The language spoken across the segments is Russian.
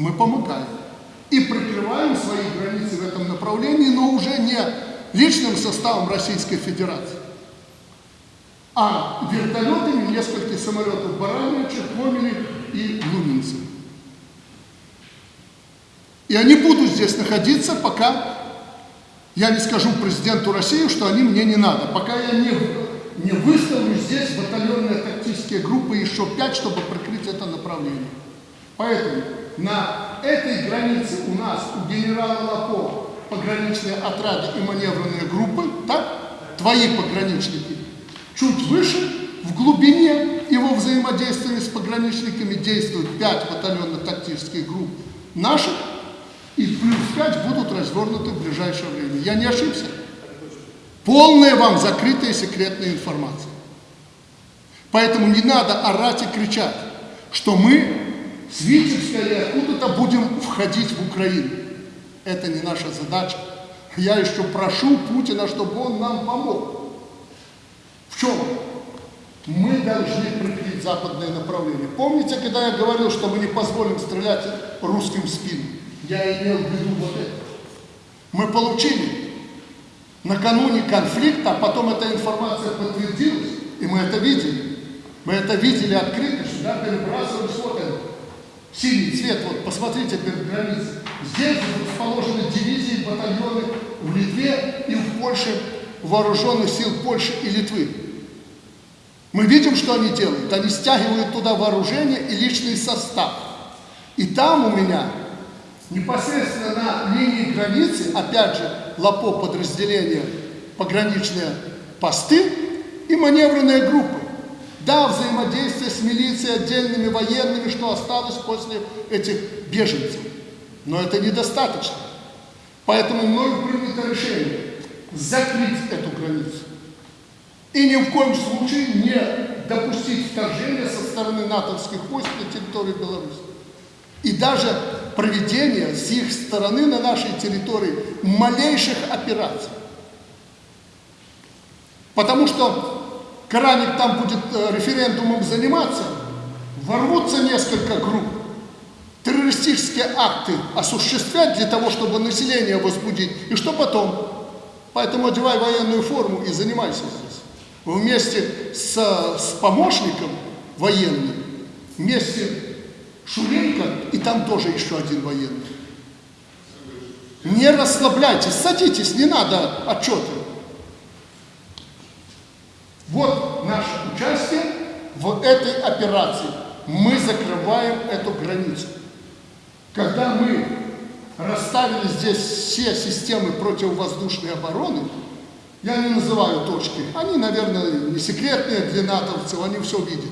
мы помогаем. И прикрываем свои границы в этом направлении, но уже не личным составом Российской Федерации, а вертолетами нескольких самолетов Барановича, Комели и Луминцев. И они будут здесь находиться, пока я не скажу президенту России, что они мне не надо. Пока я не, не выставлю здесь батальонные тактические группы еще пять, чтобы прикрыть это направление. Поэтому на этой границе у нас, у генерала Лапова, пограничные отряды и маневренные группы, так? Твои пограничники. Чуть выше, в глубине его взаимодействия с пограничниками действуют пять батальонно-тактических групп наших, и плюс 5 будут развернуты в ближайшее время. Я не ошибся? Полная вам закрытая секретная информация. Поэтому не надо орать и кричать, что мы с Витебска или откуда-то будем входить в Украину. Это не наша задача. Я еще прошу Путина, чтобы он нам помог. В чем? Мы должны прикрыть западное направление. Помните, когда я говорил, что мы не позволим стрелять русским в спину? Я имел в виду вот это. Мы получили накануне конфликта, а потом эта информация подтвердилась, и мы это видели. Мы это видели открыто, сюда перебрасывались вот это. Синий цвет, вот посмотрите границей. Здесь расположены дивизии, батальоны в Литве и в Польше, вооруженных сил Польши и Литвы. Мы видим, что они делают. Они стягивают туда вооружение и личный состав. И там у меня непосредственно на линии границы, опять же, ЛАПО подразделения, пограничные посты и маневренные группы. Да, взаимодействие с милицией, отдельными военными, что осталось после этих беженцев. Но это недостаточно. Поэтому мною принято решение закрыть эту границу. И ни в коем случае не допустить вторжения со стороны натовских войск на территорию Беларуси. И даже проведение с их стороны на нашей территории малейших операций. Потому что Краник там будет э, референдумом заниматься, ворвутся несколько групп, террористические акты осуществлять для того, чтобы население возбудить. И что потом? Поэтому одевай военную форму и занимайся здесь. Вместе с, с помощником военным, вместе Шуренко, и там тоже еще один военный. Не расслабляйтесь, садитесь, не надо отчеты. Вот наше участие в этой операции. Мы закрываем эту границу. Когда мы расставили здесь все системы противовоздушной обороны, я не называю точки, они, наверное, не секретные для натовцев, они все видят.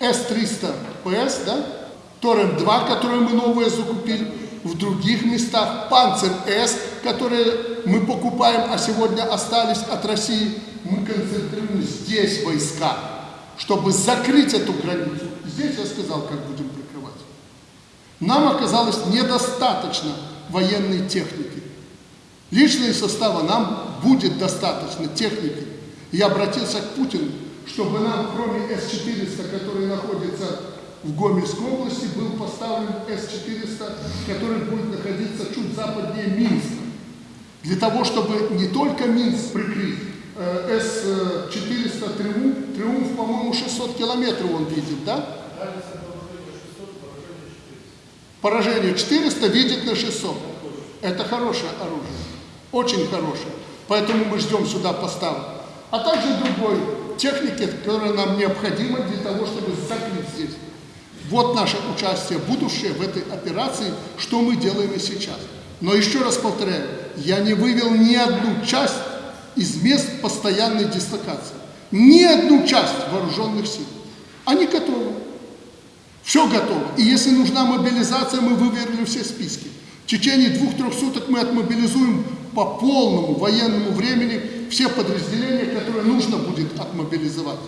С-300 ПС, да, Торрент-2, которые мы новые закупили, в других местах, Панцер-С, которые мы покупаем, а сегодня остались от России, мы концентрируем здесь войска, чтобы закрыть эту границу. Здесь я сказал, как будем прикрывать. Нам оказалось недостаточно военной техники. Личные составы нам будет достаточно техники. Я обратился к Путину, чтобы нам, кроме С-400, который находится в Гомельской области был поставлен С-400, который будет находиться чуть западнее Минска. Для того, чтобы не только Минск прикрыть, С-400 Триумф, Триумф, по-моему, 600 километров он видит, да? Поражение 400 видит на 600. Это хорошее оружие, очень хорошее. Поэтому мы ждем сюда поставок. А также другой техники, которая нам необходима для того, чтобы закрыть здесь. Вот наше участие будущее в этой операции, что мы делаем и сейчас. Но еще раз повторяю, я не вывел ни одну часть из мест постоянной дислокации. Ни одну часть вооруженных сил. Они готовы. Все готово. И если нужна мобилизация, мы выверили все списки. В течение двух-трех суток мы отмобилизуем по полному военному времени все подразделения, которые нужно будет отмобилизовать.